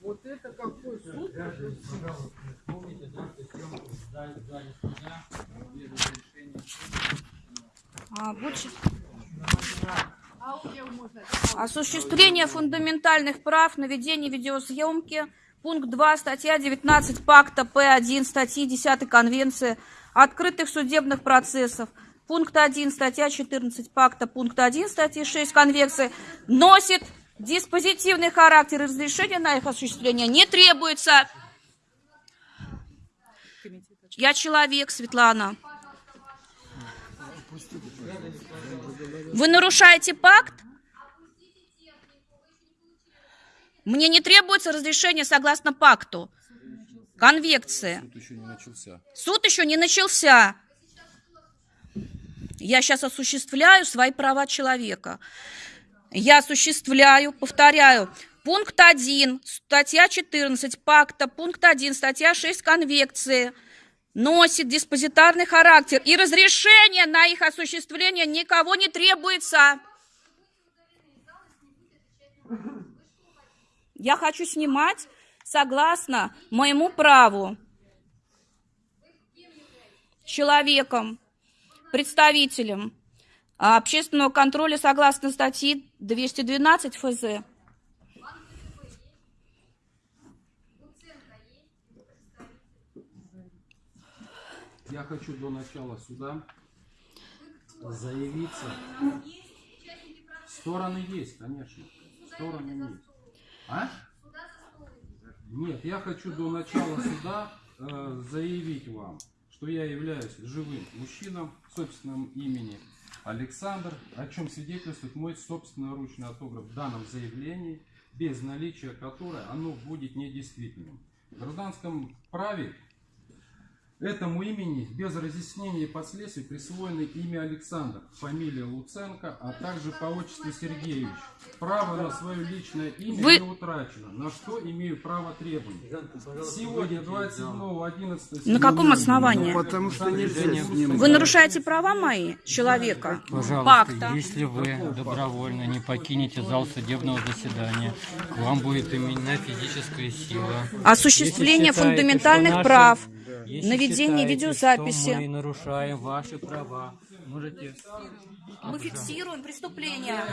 Вот это какой суд? А, больше- Осуществление фундаментальных прав на ведение видеосъемки. Пункт 2, статья 19 пакта П1, статьи 10 Конвенции открытых судебных процессов. Пункт 1, статья 14 пакта, пункт 1, статьи 6 Конвенции носит диспозитивный характер и разрешение на их осуществление не требуется. Я человек, Светлана. Вы нарушаете пакт? Мне не требуется разрешение согласно пакту. Конвекции. Суд еще не начался. Суд еще не начался. Я сейчас осуществляю свои права человека. Я осуществляю, повторяю, пункт 1, статья 14 пакта, пункт 1, статья 6 конвекции носит диспозитарный характер, и разрешение на их осуществление никого не требуется. Я хочу снимать согласно моему праву человеком, представителем а, общественного контроля согласно статьи 212 ФЗ. Я хочу до начала суда заявиться. Стороны есть, конечно. Стороны есть. А? Нет, я хочу до начала суда э, заявить вам, что я являюсь живым мужчином собственным имени Александр, о чем свидетельствует мой собственноручный автограф в данном заявлении, без наличия которой оно будет недействительным. В гражданском праве Этому имени без разъяснения и последствий присвоено имя Александр, фамилия Луценко, а также по отчеству Сергеевич. Право на свое личное имя Вы- не утрачено, на что имею право требовать. Сегодня, 27.11. На каком основании? Потому что нельзя. Вы нарушаете права мои, человека, Пожалуйста, пакта. если вы добровольно не покинете зал судебного заседания, к вам будет применена физическая сила. Осуществление считаете, фундаментальных наши- прав, наведение видеозаписи. Мы нарушаем ваши права, можете... Мы фиксируем преступление.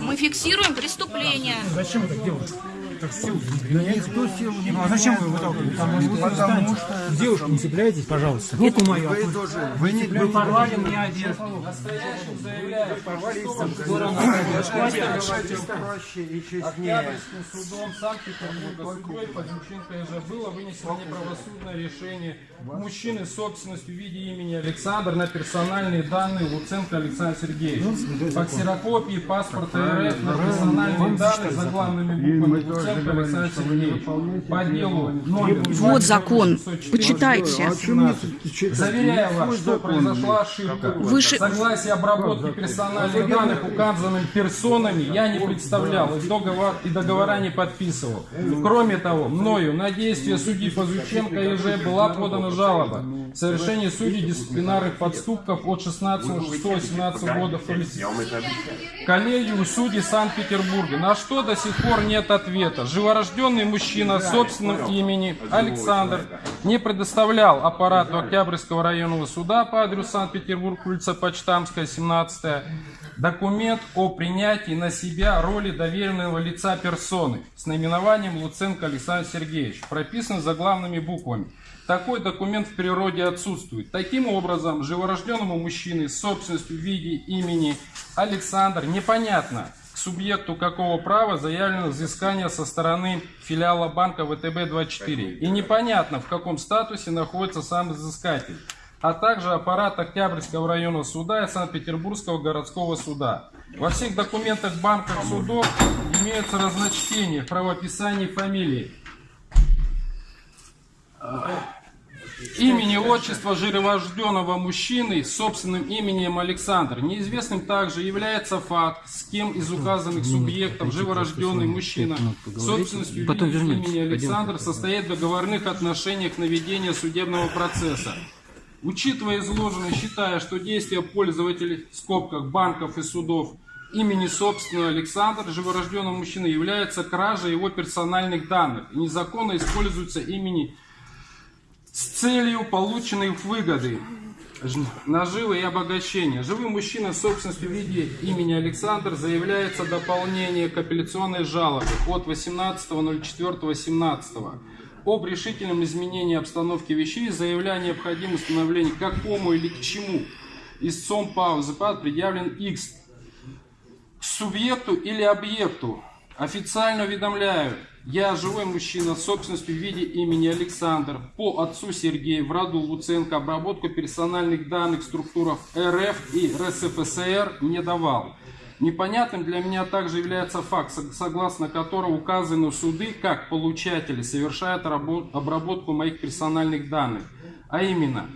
Мы фиксируем преступление. Зачем вы так делаете? Так силу не Никто силу не Ну а зачем вы выталкиваете? Вы встанете? К девушке не цепляйтесь, пожалуйста. Руку мою. Вы тоже, вы не Вы порвали мне одежду. решайте проще и честнее. Октябрьским судом Санкт-Петербурга судьей Подюченко ИЖ было вынесено неправосудное решение мужчины с собственностью в виде имени Александр на персональные данные Луценко Александр Сергеевич. По ксерокопии паспорта РФ на персональные данные за главными буквами Луценко Александр Сергеевич. По делу номер Вот закон. 2604. Почитайте. А? Заверяю вас, что произошла ошибка. Выше- Согласие обработки персональных данных указанными персонами я не представлял и договор, и договора не подписывал. Кроме того, мною на действия судьи Пазученко и Ж была подана жалоба. В совершении судей дисциплинарных подступков от 16.06.17 года в коллегию судей Санкт-Петербурга, на что до сих пор нет ответа. Живорожденный мужчина собственным имени Александр не предоставлял аппарату Октябрьского районного суда по адресу Санкт-Петербург, улица Почтамская, 17 документ о принятии на себя роли доверенного лица персоны с наименованием Луценко Александр Сергеевич, прописан заглавными буквами. Такой документ в природе отсутствует. Таким образом, живорожденному мужчине с собственностью в виде имени Александр непонятно, к субъекту какого права заявлено взыскание со стороны филиала банка ВТБ-24. И непонятно, в каком статусе находится сам взыскатель а также аппарат Октябрьского районного суда и Санкт-Петербургского городского суда. Во всех документах банков судов имеются разночтения в правописании фамилии. Имени, отчество жиророжденного мужчины с собственным именем Александр. Неизвестным также является факт, с кем из указанных субъектов живорожденный мужчина собственностью Потом имени Александр состоит в договорных отношениях на ведение судебного процесса. Учитывая изложенное, считая, что действия пользователей, в скобках банков и судов, имени собственного Александр, живорожденного мужчины, является кражей его персональных данных. И незаконно используются имени с целью полученной выгоды, наживы и обогащения. Живым мужчиной в собственности в виде имени Александр заявляется дополнение к апелляционной жалобы от 18.04.17 об решительном изменении обстановки вещей, заявляя необходимое установление какому или к чему истцом паузы ПАД предъявлен X к субъекту или объекту. Официально уведомляю, я живой мужчина с собственностью в виде имени Александр по отцу Сергея в роду Луценко обработку персональных данных в структурах РФ и РСФСР не давал. Непонятным для меня также является факт, сог- согласно которому указаны суды как получатели совершают рабо- обработку моих персональных данных. А именно,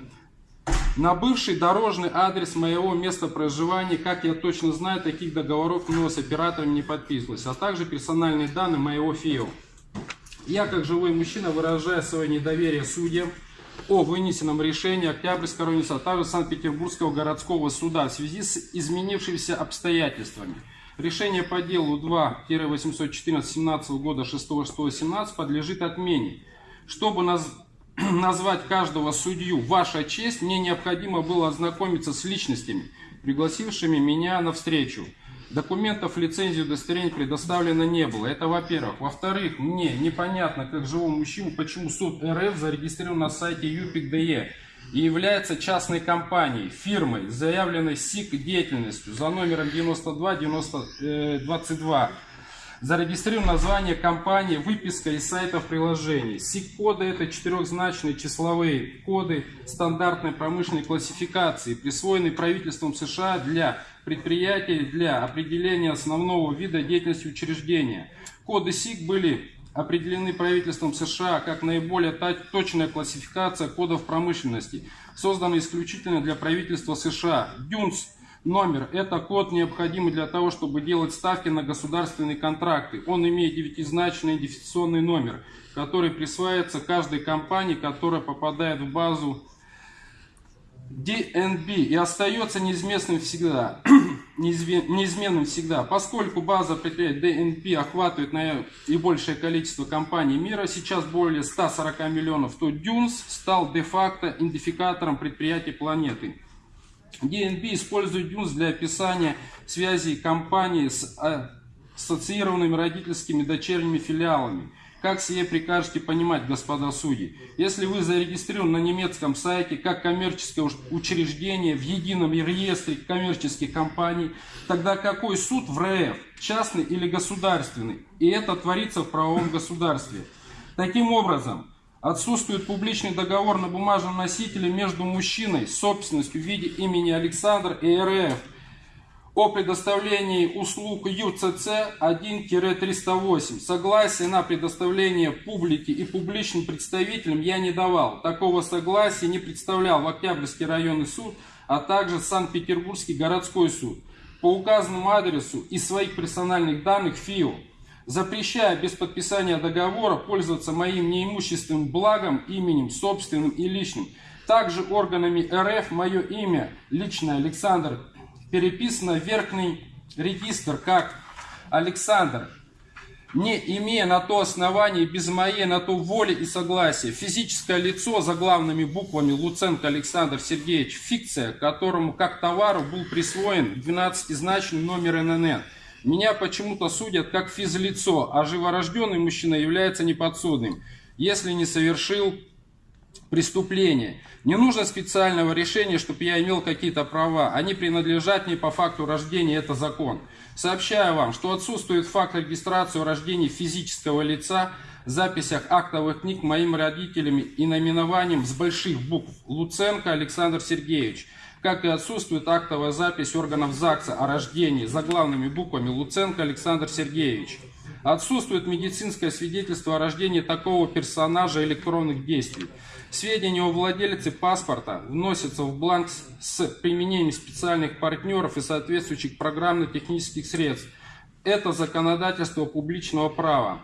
на бывший дорожный адрес моего места проживания, как я точно знаю, таких договоров мной с оператором не подписывалось, а также персональные данные моего ФИО. Я, как живой мужчина, выражаю свое недоверие судьям о вынесенном решении Октябрьского района, а также Санкт-Петербургского городского суда в связи с изменившимися обстоятельствами. Решение по делу 2-814-17 года 6.6.17 подлежит отмене. Чтобы наз- назвать каждого судью «Ваша честь», мне необходимо было ознакомиться с личностями, пригласившими меня на встречу. Документов, лицензии, удостоверений предоставлено не было. Это во-первых. Во-вторых, мне непонятно, как живому мужчине, почему суд РФ зарегистрирован на сайте ЮПИК.ДЕ и является частной компанией, фирмой, заявленной СИК деятельностью за номером 92 90, 22 Зарегистрировано название компании, выписка из сайтов приложений. СИК-коды это четырехзначные числовые коды стандартной промышленной классификации, присвоенные правительством США для предприятий для определения основного вида деятельности учреждения. Коды СИК были определены правительством США как наиболее точная классификация кодов промышленности, созданная исключительно для правительства США. ДЮНС Номер – это код, необходимый для того, чтобы делать ставки на государственные контракты. Он имеет девятизначный идентификационный номер, который присваивается каждой компании, которая попадает в базу DNB и остается неизменным всегда. Неизме- неизменным всегда. Поскольку база предприятий DNB охватывает наибольшее количество компаний мира, сейчас более 140 миллионов, то DUNS стал де-факто идентификатором предприятий планеты. DNB использует DUNS для описания связей компании с а, ассоциированными родительскими дочерними филиалами. Как сие прикажете понимать, господа судьи? Если вы зарегистрированы на немецком сайте как коммерческое уч- учреждение в едином реестре коммерческих компаний, тогда какой суд в РФ, частный или государственный? И это творится в правовом государстве. Таким образом, Отсутствует публичный договор на бумажном носителе между мужчиной с собственностью в виде имени Александр и РФ о предоставлении услуг ЮЦЦ 1-308. Согласие на предоставление публике и публичным представителям я не давал. Такого согласия не представлял в Октябрьский районный суд, а также Санкт-Петербургский городской суд. По указанному адресу и своих персональных данных ФИО запрещая без подписания договора пользоваться моим неимущественным благом, именем, собственным и личным. Также органами РФ мое имя, личное Александр, переписано в верхний регистр как Александр, не имея на то основания, без моей на то воли и согласия, физическое лицо за главными буквами Луценко Александр Сергеевич, фикция, которому как товару был присвоен 12-значный номер ННН. Меня почему-то судят как физлицо, а живорожденный мужчина является неподсудным, если не совершил преступление. Не нужно специального решения, чтобы я имел какие-то права. Они принадлежат мне по факту рождения, это закон. Сообщаю вам, что отсутствует факт регистрации о рождении физического лица в записях актовых книг моими родителями и наименованием с больших букв Луценко Александр Сергеевич. Как и отсутствует актовая запись органов ЗАГСа о рождении за главными буквами Луценко Александр Сергеевич. Отсутствует медицинское свидетельство о рождении такого персонажа электронных действий. Сведения о владельце паспорта вносятся в бланк с- применением специальных партнеров и соответствующих программно-технических средств. Это законодательство публичного права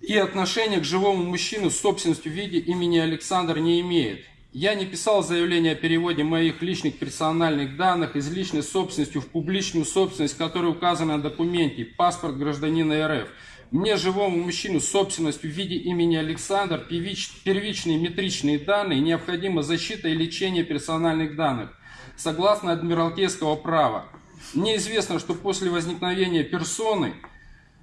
и отношение к живому мужчину с собственностью в виде имени Александр не имеет. Я не писал заявление о переводе моих личных персональных данных из личной собственности в публичную собственность, которая указана на документе «Паспорт гражданина РФ». Мне, живому мужчину собственностью в виде имени Александр, первич- первичные метричные данные, необходима защита и лечение персональных данных, согласно Адмиралтейского права. Мне известно, что после возникновения персоны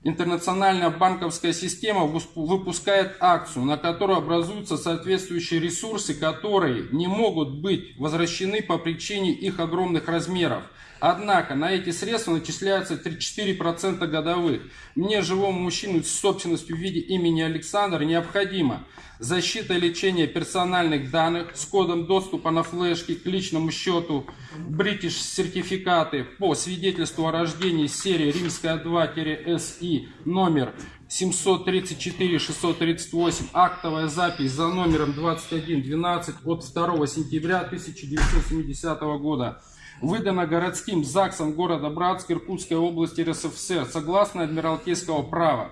Интернациональная банковская система выпускает акцию, на которую образуются соответствующие ресурсы, которые не могут быть возвращены по причине их огромных размеров. Однако на эти средства начисляются 3-4% годовых. Мне, живому мужчину с собственностью в виде имени Александр, необходимо защита и лечение персональных данных с кодом доступа на флешке к личному счету, British сертификаты по свидетельству о рождении серии Римская 2-СИ номер 734-638, актовая запись за номером 2112 от 2 сентября 1970 года. Выдана городским ЗАГСом города Братск Иркутской области РСФСР согласно Адмиралтейского права.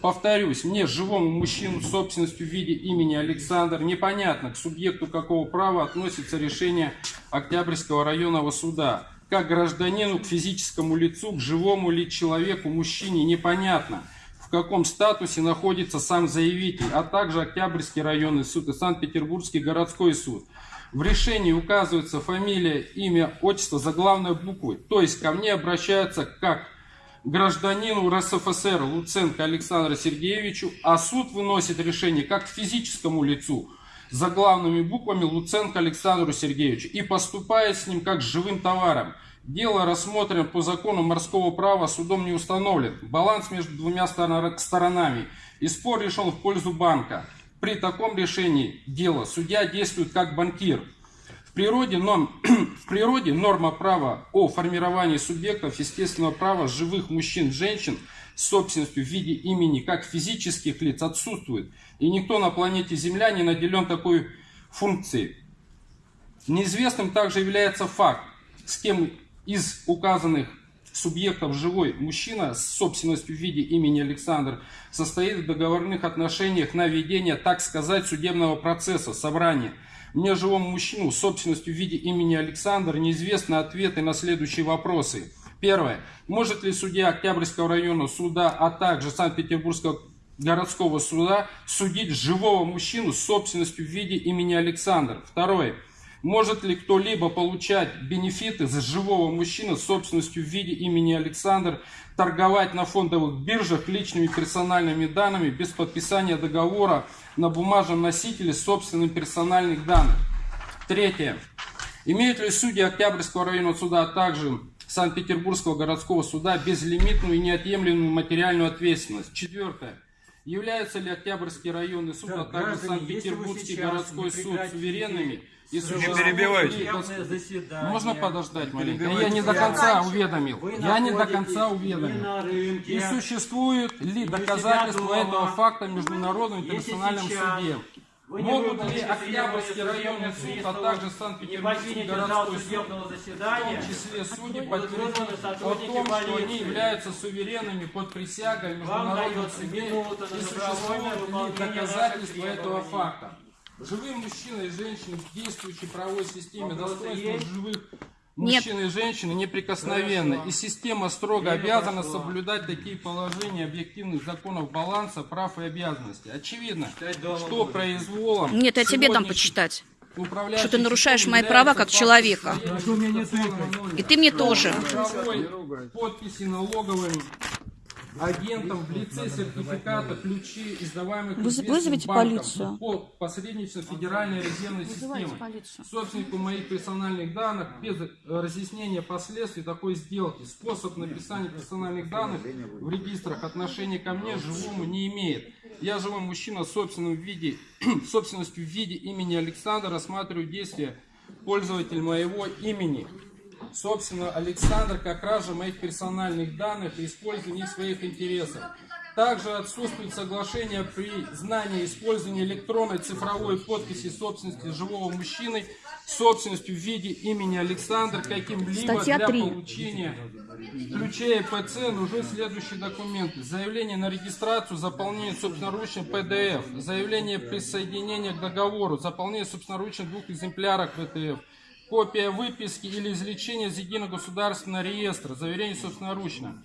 Повторюсь, мне, живому мужчину с собственностью в виде имени Александр, непонятно, к субъекту какого права относится решение Октябрьского районного суда. Как гражданину, к физическому лицу, к живому ли человеку, мужчине, непонятно, в каком статусе находится сам заявитель, а также Октябрьский районный суд и Санкт-Петербургский городской суд. В решении указывается фамилия, имя, отчество за главной буквой, то есть ко мне обращаются как гражданину РСФСР Луценко Александру Сергеевичу, а суд выносит решение как физическому лицу за главными буквами Луценко Александру Сергеевичу и поступает с ним как с живым товаром. Дело рассмотрено по закону морского права, судом не установлен. Баланс между двумя сторона- сторонами. И спор решен в пользу банка. При таком решении дела судья действует как банкир. В природе, норм- в природе норма права о формировании субъектов естественного права живых мужчин женщин с собственностью в виде имени как физических лиц отсутствует. И никто на планете Земля не наделен такой функцией. Неизвестным также является факт, с кем из указанных субъектов живой мужчина с собственностью в виде имени Александр состоит в договорных отношениях на ведение, так сказать, судебного процесса, собрания. Мне, живому мужчину, с собственностью в виде имени Александр, неизвестны ответы на следующие вопросы. Первое. Может ли судья Октябрьского района суда, а также Санкт-Петербургского городского суда судить живого мужчину с собственностью в виде имени Александр? Второе. Может ли кто-либо получать бенефиты за живого мужчины с собственностью в виде имени Александр, торговать на фондовых биржах личными персональными данными без подписания договора на бумажном носителе собственных персональных данных? Третье. Имеют ли судьи Октябрьского районного суда, а также Санкт-Петербургского городского суда безлимитную и неотъемлемую материальную ответственность? Четвертое. Являются ли Октябрьский районный суд, а также Санкт-Петербургский городской суд суверенными и существуют перебивайте. Можно подождать маленько? Я не до конца уведомил. Я не до конца не уведомил. И существует ли Не доказательства этого факта в Международном Если интернациональном суде? Не Могут ли Октябрьский районный суд, а также не Санкт-Петербургский городской суд, в том числе судьи, подтвердить о том, что они являются суверенными под присягой в Вам Международном дается суде минута на и существуют ли доказательства этого факта. Живые мужчины и женщины в действующей правовой системе есть? живых Нет. мужчин и женщин неприкосновенны. Хорошо. И система строго Время обязана прошло. соблюдать такие положения объективных законов баланса прав и обязанностей. Очевидно, что будете. произволом Нет, я тебе сегодняшних почитать. Что ты нарушаешь мои права как человека. И ты мне тоже. подписи налоговым агентом в лице сертификата ключи, издаваемых вызовите банком полицию. по посредничеству Федеральной резервной системы. Собственнику моих персональных данных без э, разъяснения последствий такой сделки. Способ написания персональных данных в регистрах отношения ко мне живому не имеет. Я живой мужчина в собственном виде, собственностью в виде имени Александра рассматриваю действия пользователя моего имени собственно, Александр, как кража моих персональных данных и использование их в своих интересах. Также отсутствует соглашение при знании использования электронной цифровой подписи собственности живого мужчины собственностью в виде имени Александр каким-либо для 3. получения ключей ИПЦ нужны следующие документы. Заявление на регистрацию, заполнение собственноручно PDF, заявление присоединения к договору, заполнение собственноручно двух экземпляров PDF, копия выписки или извлечения из единого государственного реестра, заверение собственноручно.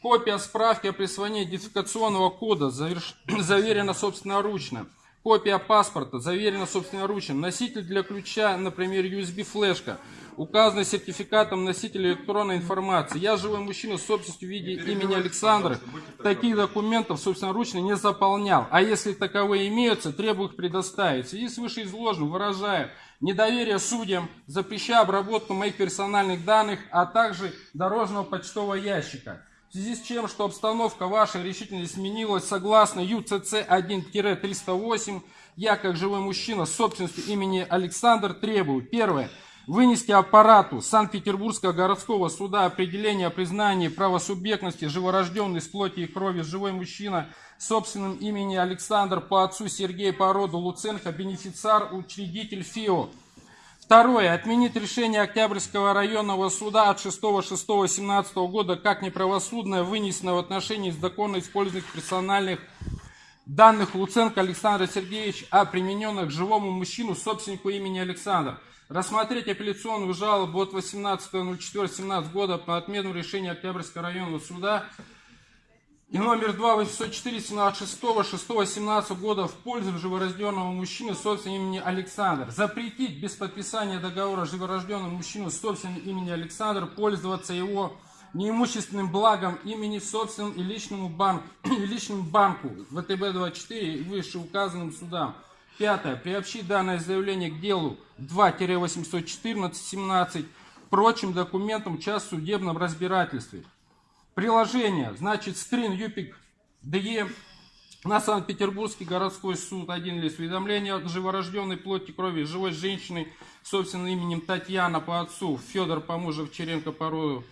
Копия справки о присвоении идентификационного кода заверш- заверена собственноручно. Копия паспорта заверена собственноручно. Носитель для ключа, например, USB-флешка. Указанный сертификатом носителя электронной информации. Я живой мужчина с собственностью в виде имени Александра. Таких документов собственноручно не заполнял. А если таковые имеются, требую их предоставить. В связи с вышеизложенным выражаю недоверие судьям, запрещаю обработку моих персональных данных, а также дорожного почтового ящика. В связи с чем, что обстановка вашей решительно изменилась, согласно ЮЦЦ 1-308, я, как живой мужчина собственностью имени Александр, требую, первое, вынести аппарату Санкт-Петербургского городского суда определение о признании правосубъектности живорожденный с плоти и крови живой мужчина собственным имени Александр по отцу Сергей по роду Луценко, бенефициар, учредитель ФИО. Второе. Отменить решение Октябрьского районного суда от 6.6.17 года как неправосудное, вынесенное в отношении законно использованных персональных данных Луценко Александра Сергеевича, а примененных живому мужчину, собственнику имени Александр. Рассмотреть апелляционную жалобу от 18.04.17 года по отмену решения Октябрьского районного суда и номер 2 804 17 6 6 17 года в пользу живорожденного мужчины с собственным именем Александр. Запретить без подписания договора живорожденному мужчину с собственным именем Александр пользоваться его неимущественным благом имени собственным и личному банку, и личному банку ВТБ-24 и вышеуказанным судам. Пятое. Приобщить данное заявление к делу 2-814-17 прочим документам в час в судебном разбирательстве. Приложение, значит, скрин ЮПИК ДЕ на Санкт-Петербургский городской суд. Один лист уведомления от живорожденной плоти крови живой женщины с собственным именем Татьяна по отцу, Федор по мужу Овчаренко по роду,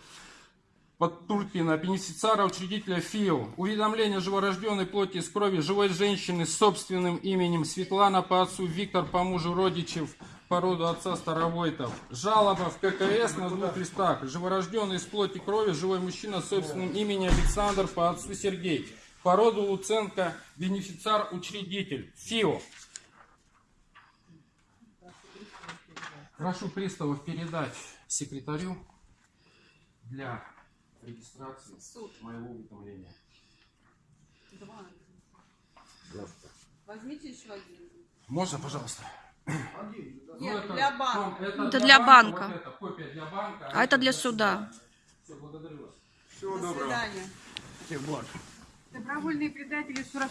под Туркина, бенефициара, учредителя ФИО. Уведомление живорожденной плоти из крови живой женщины с собственным именем Светлана по отцу, Виктор по мужу Родичев, по роду отца Старовойтов. Жалоба в ККС на двух листах. Живорожденный из плоти крови живой мужчина с собственным именем Александр по отцу Сергей. По роду Луценко, бенефициар, учредитель. ФИО. Прошу приставов передать секретарю для регистрации моего уведомления. Два. Возьмите еще один. Можно, пожалуйста? Нет, Ну, для банка. Том, Это для банка. вот это копия для банка. А это для суда. Все, благодарю вас. До свидания. Добровольные предатели